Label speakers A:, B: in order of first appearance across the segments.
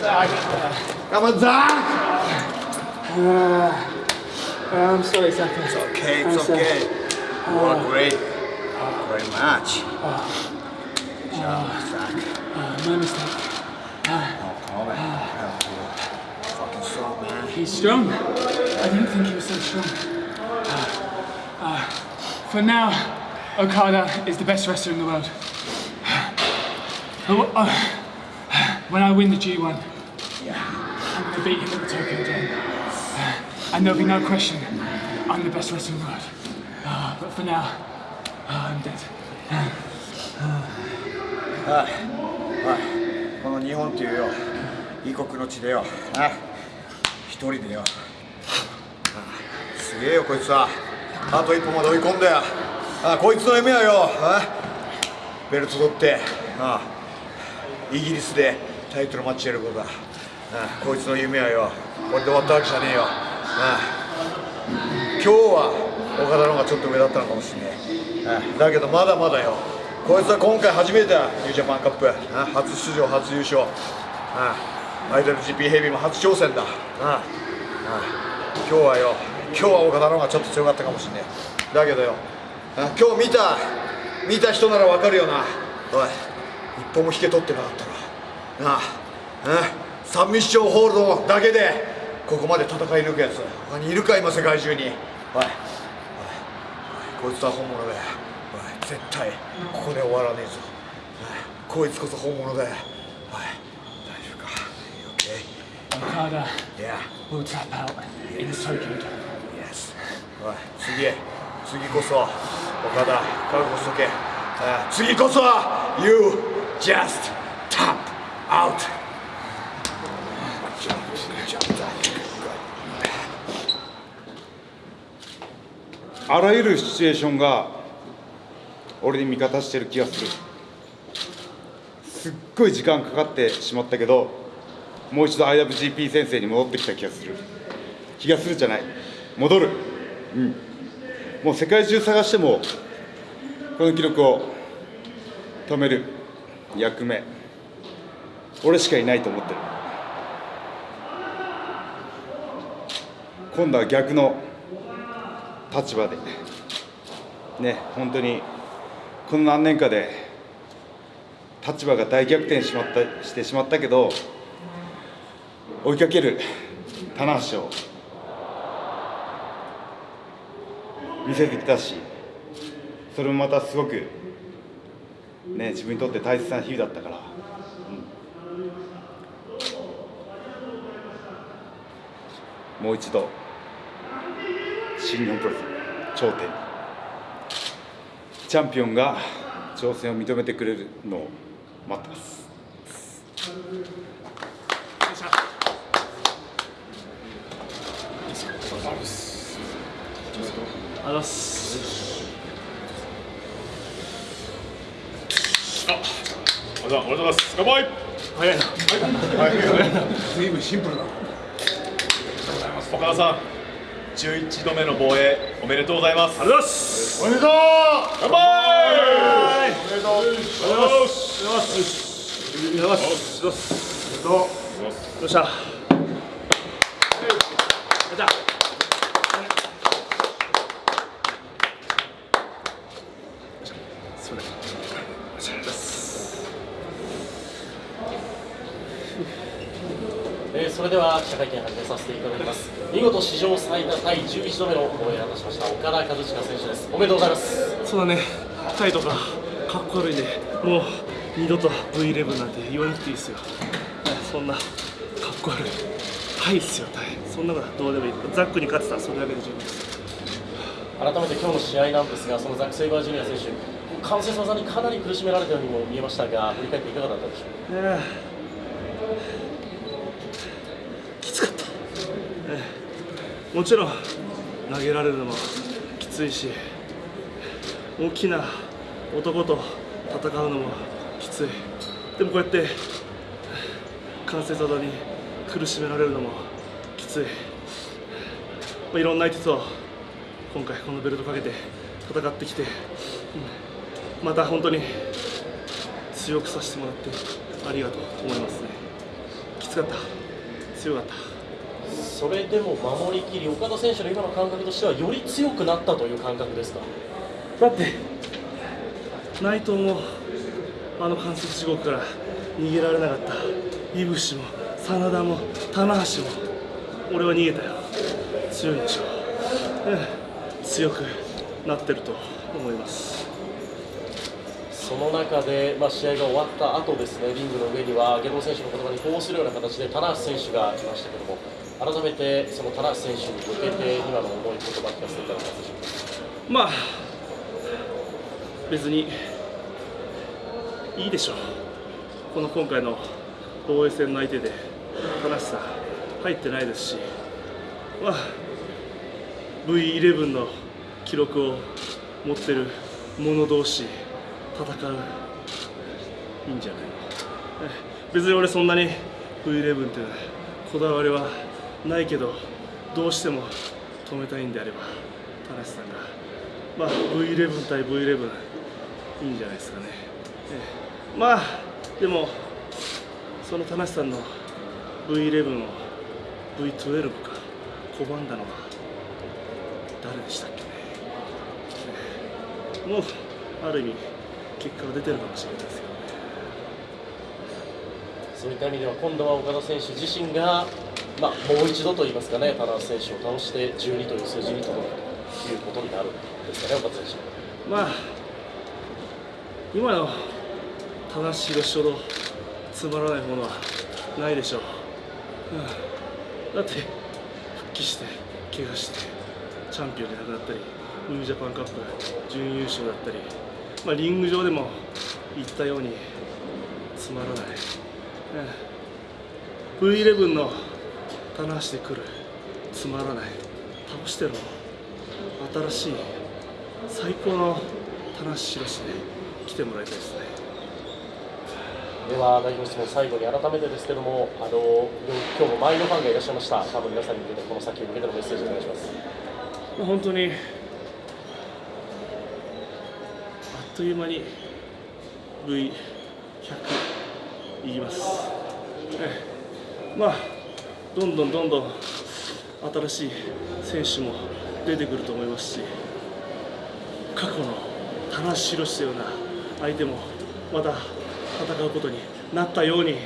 A: Come on, Zach!
B: Uh, I'm sorry, Zach.
A: It's okay,
B: I'm
A: it's
B: sorry.
A: okay. You were great. Great match. Good job, Zach.
B: Uh, my mistake.
A: Oh, come on, man. You're fucking strong, man.
B: He's strong. I didn't think he was so strong. Uh, uh, for now, Okada is the best wrestler in the world. Uh, uh, when I win the G1, I'm going to beat him at the Tokyo Dome. Uh, and there'll be no question, I'm the best wrestler in the world. Uh, but for now, uh, I'm dead.
A: はい、この日本っていうよ異国の地でよあ一人でよあすげえよこいつはあと一歩まで追い込んだよあこいつの夢はよあベルト取ってあイギリスでタイトルマッチやることだこいつの夢はよこれで終わったわけじゃねえよ。今日は岡田の方がちょっと上だったのかもしれないだけどまだまだよこいつは今回初めてだニュージャパンカップ。初出場初優勝。あ IWGP ヘビーも初挑戦だ。ああ今日はよ今日は岡田の方がちょっと強かったかもしれないだけどよ今日見た見た人ならわかるよな。おい一歩も引け取ってなかったな。なああサンミッションホールドだけでここまで戦い抜くやつ他にいるか今世界中に。おいおいこいつは本物だよ。おい絶対ここで終わらねえぞ。こいつこそ本物だよ。おい大丈夫か？Okay?
B: Okada.
A: Yeah.
B: Will tap out in the.
A: Yes. おい次へ。次こそ岡田覚悟しとけ。あ次こそは You just tap out
C: あらゆるシチュエーションが俺に味方してる気がする。すっごい時間かかってしまったけどもう一度 IWGP 先生に戻ってきた気がする。気がするじゃない。戻る。うん。もう世界中探してもこの記録を止める。役目。俺しかいないと思ってる。今度は逆の立場で。ね本当にこの何年かで立場が大逆転しまったしてしまったけど追いかける棚橋を見せてきたしそれもまたすごくね自分にとって大切な日々だったから、もう一度新日本プロレス頂点チャンピオンが挑戦を認めてくれるのを待ってます。
B: ありがとうございます。
D: ありがとうございます。乾杯。
B: 早いな。
D: 随分シンプルだ。岡田さん、11度目の防衛おめでとうございます。ありがとう。ございます。
A: おめでとう。
D: 乾杯。
A: おめでとう。
D: おめでとうございます。
B: よっし。ゃ。じゃそれ。
E: えーそれでは記者会見始めさせていただきます見事史上最多第11度目の防衛を果たしました岡田和親選手ですおめでとうございます
F: そうだね、タイとかかっこ悪いね、もう二度と V11 なんて言わなくていいですよ。そんなかっこ悪い。タイっすよ、タイ。そんなのはどうでもいい。ザックに勝ってたらそれだけで十分です。
E: 改めて今日の試合なんですがそのザック・セイバージュニア選手関節技にかなり苦しめられたようにも見えましたが振り返っていかがだったでしょう？か
F: きつかった、ねえもちろん投げられるのもきついし大きな男と戦うのもきつい。でもこうやって関節技に苦しめられるのもきつい、まあ、いろんな相手と今回このベルトかけて戦ってきて、うんまた本当に強くさせてもらってありがとう。と思いますね。きつかった。強かった。
E: それでも守りきり岡田選手の今の感覚としてはより強くなったという感覚ですか？
F: だって内藤もあの関節地獄から逃げられなかった井伏も真田も棚橋も俺は逃げたよ。強いでしょう。ん。強くなってると思います。
E: その中で、まあ、試合が終わった後ですねリングの上には下道選手の言葉に呼応するような形で棚橋選手がいましたけども改めてその棚橋選手に向けて今の思い言葉聞かせていただけます
F: まあ別にいいでしょう。この今回の防衛戦の相手で田無さん入ってないですしまあ V11 の記録を持ってる者同士戦ういいんじゃないの？別に俺そんなに V11 っていうこだわりはないけどどうしても止めたいんであれば田無さんが。まあ V11 対 V11 いいんじゃないですかね、ええ。まあでもその田無さんの V11 を V12 か拒んだのは誰でしたっけね、ええ。もうある意味結果が出てるかもしれないですよね。
E: そういった意味では今度は岡田選手自身が、まあ、もう一度といいますかね、田中選手を倒して12という数字に届くということになるんですかね、岡田選手。
F: まあ今の正しいロほどつまらないものはないでしょう、うん、だって復帰して怪我してチャンピオンじゃなくなったりニュージャパンカップ準優勝だったり、まあ、リング上でも言ったようにつまらない、うん。V11 の棚橋で来る。つまらない。倒してるの新しい最高の棚橋宏で来てもらいたいですね。
E: では、代表質問、最後に改めてですけども、あの今日も前のファンがいらっしゃいました、ファンの皆さんに向けて、この先に向けてのメッセージをお願いします。
F: まあ本当にあっという間に V100 いきます、ええ。まあどんどんどんどん新しい選手も出てくると思いますし過去の田無宏のような相手もまた戦うことになったように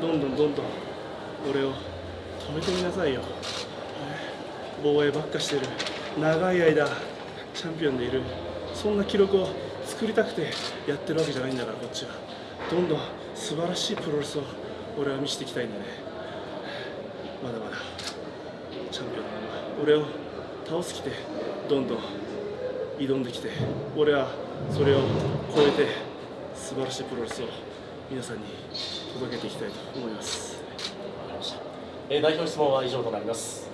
F: どんどんどんどん俺を止めてみなさいよ。防衛ばっかしてる長い間チャンピオンでいるそんな記録を作りたくてやってるわけじゃないんだからこっちは。どんどん素晴らしいプロレスを俺は見せていきたいんでね。まだまだチャンピオンのまま俺を倒すきてどんどん挑んできて俺はそれを超えて素晴らしいプロレスを皆さんに届けていきたいと思います
E: えー代表質問は以上となります。